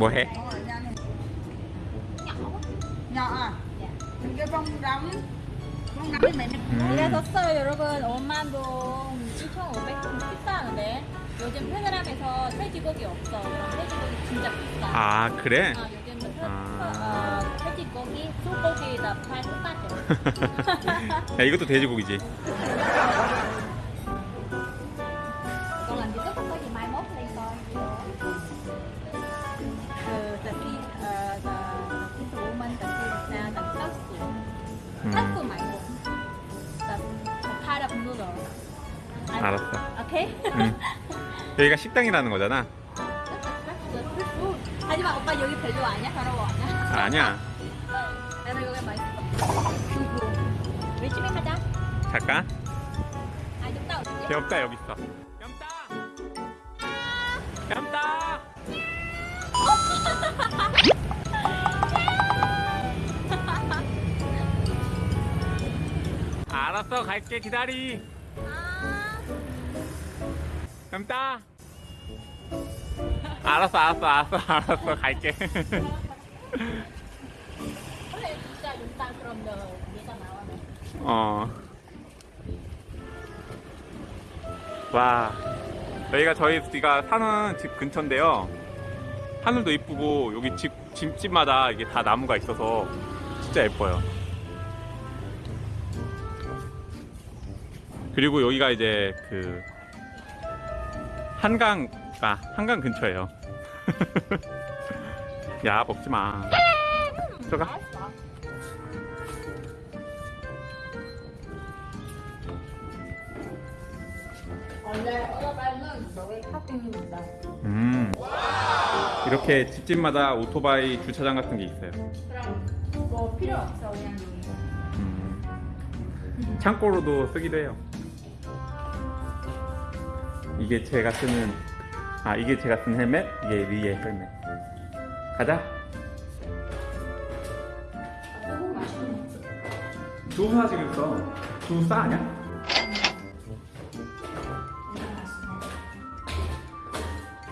뭐 해? nhỏ à mình kêu bông đóng bông đóng thì mẹ 음. 샀어요 여러분 5만 동 2,500원 비싸는데 요즘 페드람에서 돼지고기 없어 그럼 돼지고기 진짜 비싸 아 그래? 아, 요즘은 태, 아. 어, 돼지고기, 소고기 다 팔 똑같아 야 이것도 돼지고기지 여기가 식당이라는 거잖아. 하지만 오빠 여기 별로 아니야? 더러워. 아니야? 아니야. 나는 여기 맛있어. 집에 가자? 잠깐 아 있다 어디? 귀엽다 여기 있어. 깜다! 깜다! 알았어 갈게 기다리. 아 깜다 알았어 알았어 알았어 알았어 갈게 원래 진짜 윤당 그럼 너 네가 나와네 어. 와. 여기가 저희가 사는 집 근처인데요. 하늘도 이쁘고 여기 집 집집마다 이게 다 나무가 있어서 진짜 예뻐요. 그리고 여기가 이제 그 한강 아 한강 근처예요. 야 먹지 마. 들어가. 알았어 원래 오토바이는 여기 파킹입니다 음. 이렇게 집집마다 오토바이 주차장 같은 게 있어요. 그럼 뭐 필요 없어 그냥 음. 창고로도 쓰기도 해요. 이게 제가 쓰는 아 이게 제가 쓴 헬멧, 이게 위에 헬멧. 가자. 두부 사 지금 써. 두부 싸 아니야?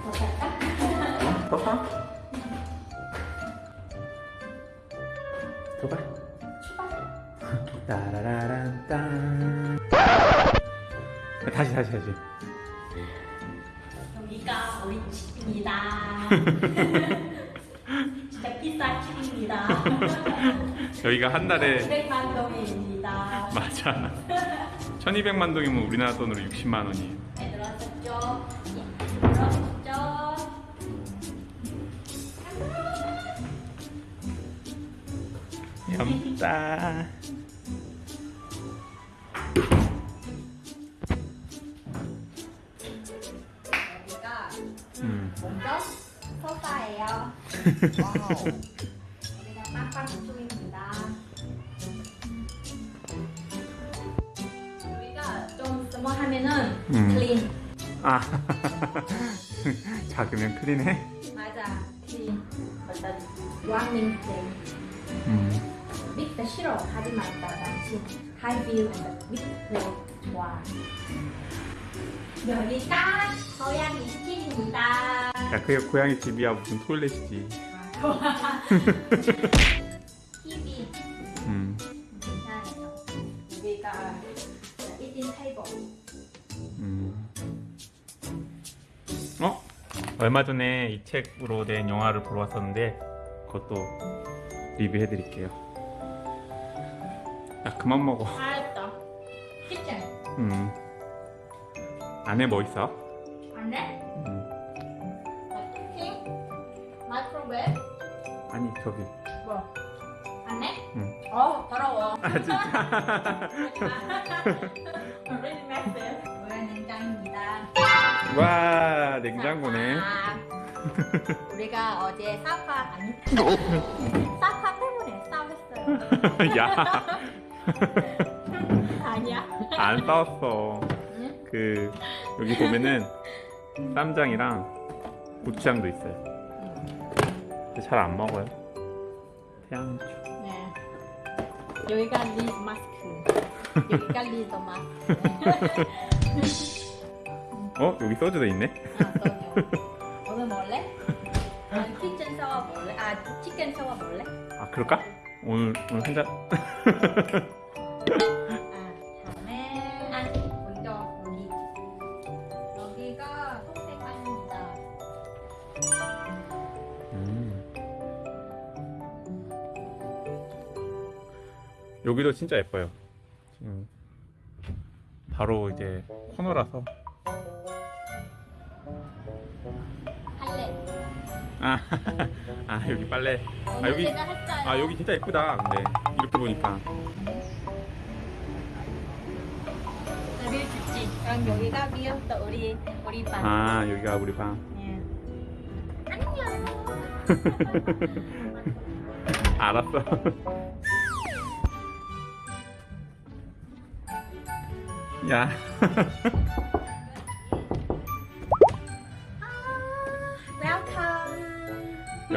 어? 더 사? 더 봐. 따라라란 딴. 다시 다시 다시. 우리 집입니다. 진짜 비싼 집입니다. 여기가 한 달에 200만 동입니다. 맞아. 1200만 동이면 우리나라 돈으로 60만 원이에요. 잘 들었었죠? 예, 들었었죠? 얌따. 먼저 소파예요. 여기가 빵빵 중입니다. 여기가 좀 스모 하면은 음. 클린. 아. 작으면 클린해? 맞아, 클린. 어떤 왕님 클린. 음. 밑에 싫어 하지 말다 당신 하이뷰 밑에 좋아 여기가 고양이 집입니다 야, 그게 고양이 집이야. 무슨 토일렛이지. TV 음. 여기가 테이블 음. 어? 얼마 전에 이 책으로 된 영화를 보러 왔었는데 그것도 리뷰해드릴게요. 야, 그만 먹어. 잘했다 kitchen 음. 안에 뭐 있어? 안돼? 음. 킹 microwave 아니, 저기. 뭐 안돼? 응. 어 더러워 아, 진짜? 냉장입니다 와, 냉장고네. 아, 우리가 어제 사파 아니 사파 때문에 싸웠어요. 야, 아니야? 안 싸웠어. 응? 그, 여기 보면은 쌈장이랑 고추장도 있어요. 근데 잘 안 먹어요. 태양초. 네. 여기가 리 마스크. 여기가 리더 마스크. 어? 여기 소주도 있네? 아, 소주. 오늘 먹을래? 난 키친 오빠 치킨 샤워 먹을래? 아 그럴까? 오늘 오늘 한 잔. 음. 여기도 진짜 예뻐요. 지금 바로 이제 코너라서. 아, 아 여기 빨래. 오늘 여기- 아 여기 진짜 예쁘다. 근데 이렇게 보니까. view 좋지 그럼 여기가 view 또 우리 우리 방아 여기가 우리 방. 예. 안녕 알았어. 야.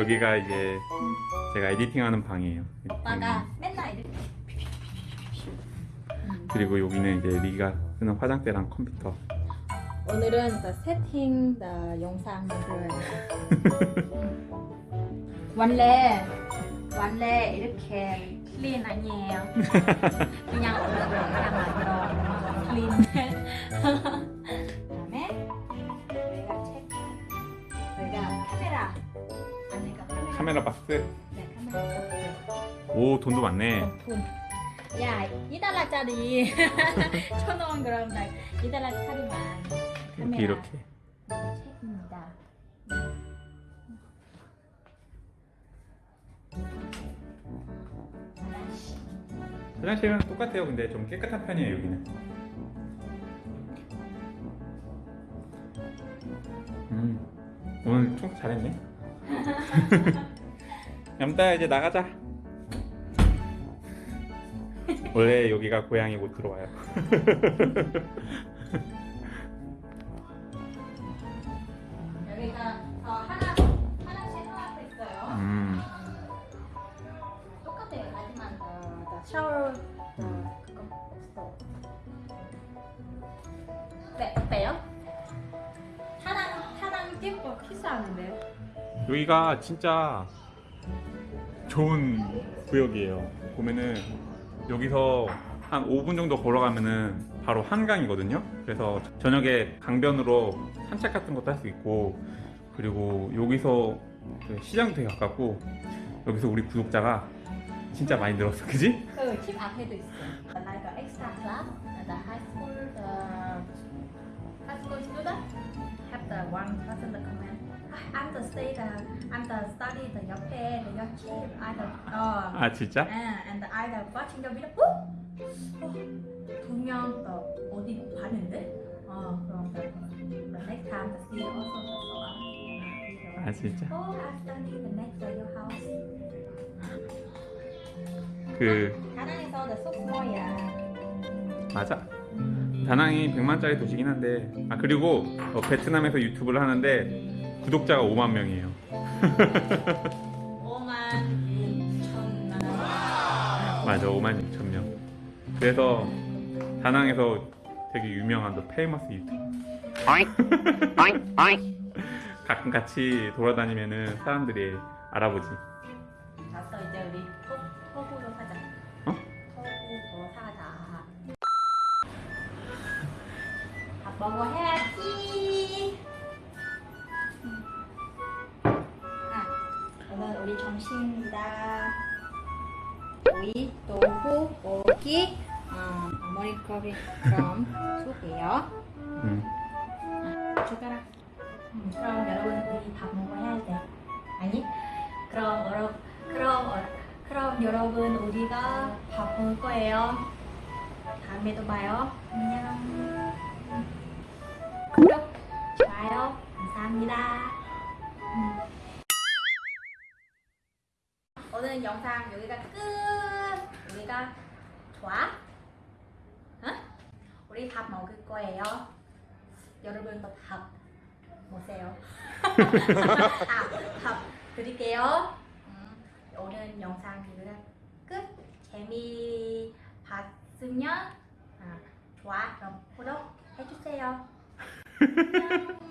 여기가 이제 제가 에디팅하는 방이에요. 오빠가 맨날 이렇게 그리고 여기는 이제 리가 쓰는 화장대랑 컴퓨터. 오늘은 더 세팅 더 영상 만들어요. 원래 원래 이렇게 clean 아니에요. 그냥 얼굴 그냥 만들어 clean. 카메라. 박스. 네 카메라. 오 돈도 많네. 돈. 야, 2달러짜리 천 원 그럼 나 2달러짜리만 이렇게 이렇게. 책입니다. 화장실은 똑같아요. 근데 좀 깨끗한 편이에요 여기는. 음 오늘 청소 잘했네. 얌따야 이제 나가자. 원래 여기가 고양이고 들어와요. 여기가 어, 하나 하나씩 하나 있어요. 음 똑같아요. 하지만 샤워 음. 어, 그거 없어. 네, 어때요? 타당 타당 띠고 키스하는데요? 여기가 진짜 좋은 구역이에요. 보면은 여기서 한 5분 정도 걸어가면은 바로 한강이거든요. 그래서 저녁에 강변으로 산책 같은 것도 할 수 있고 그리고 여기서 그 시장도 되게 가깝고 여기서 우리 구독자가 진짜 많이 늘었어, 그지? 그집 앞에도 있어. Like the extra class at the high school, the high school student have the one person the the stay the I'm the study the 옆에 the 옆집 I the 어아 진짜? and and I the watching the video. 어? 어? 분명 더 어디 봤는데? 어 그럼 the, the next time the student also the us. 아 진짜? Oh, I study the next to your house. 그 다낭에서 the super famous 맞아. 다낭이 100만짜리 도시긴 한데 아 그리고 어, 베트남에서 유튜브를 하는데 구독자가 5만 명이에요. 5만 6천만 맞아 5만 6천 명. 그래서 다낭에서 되게 유명한 the famous 유튜브. 가끔 같이 돌아다니면은 사람들이 알아보지. 됐어 이제 우리 토, 토구로 사자. 어? 토구로 사자. 밥 먹어 해야지 아, 오늘 우리 점심입니다 오이, tofu, 고기, 어, 머리커리 그럼 쑥이에요 음. 숟가락. 음, 그럼 여러분 우리 밥 먹어야 돼. 아니? 그럼 여러 그럼 어, 그럼 여러분 우리가 밥 먹을 거예요. 다음에도 봐요. 안녕. 감사합니다. 음. 오늘 영상 여기가 끝. 우리가 좋아? 응? 우리 밥 먹을 거예요. 여러분도 밥 보세요. 아, 밥 드릴게요. 음, 오늘 영상 여기가 끝. 재미 봤으면 아, 좋아 그럼 구독 해주세요.